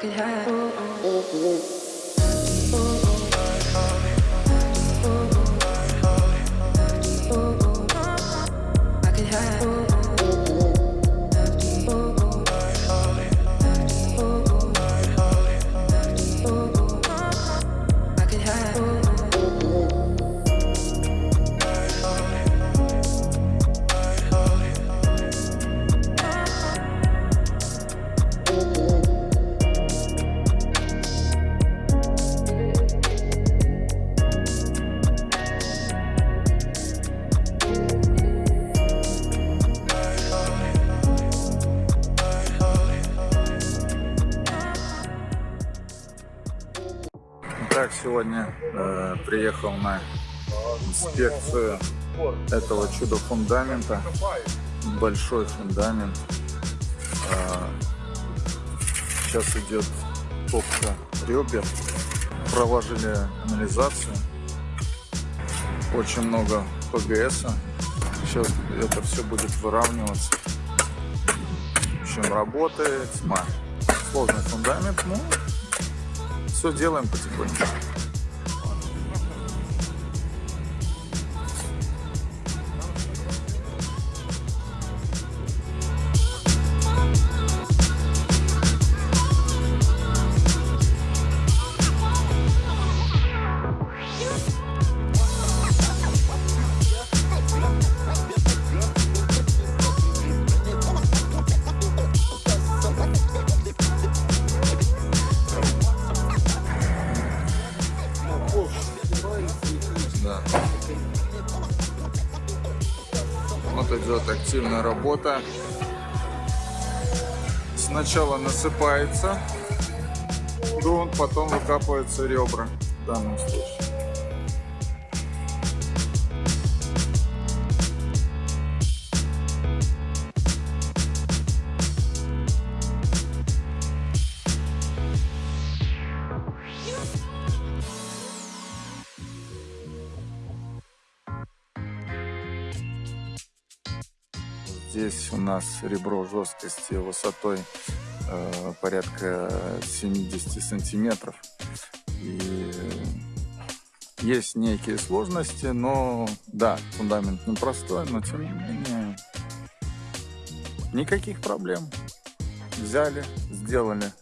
could hide. Так, сегодня э, приехал на инспекцию этого чудо-фундамента. Большой фундамент. А, сейчас идет топка ребер. Проложили канализацию. Очень много ПГС. Сейчас это все будет выравниваться. В общем, работает. Тьма. Сложный фундамент, но все делаем потихоньку. Да. Вот идет активная работа. Сначала насыпается грунт, потом выкапываются ребра в данном случае. Здесь у нас ребро жесткости высотой э, порядка 70 сантиметров. И есть некие сложности, но да, фундамент непростой, но тем не менее никаких проблем. Взяли, сделали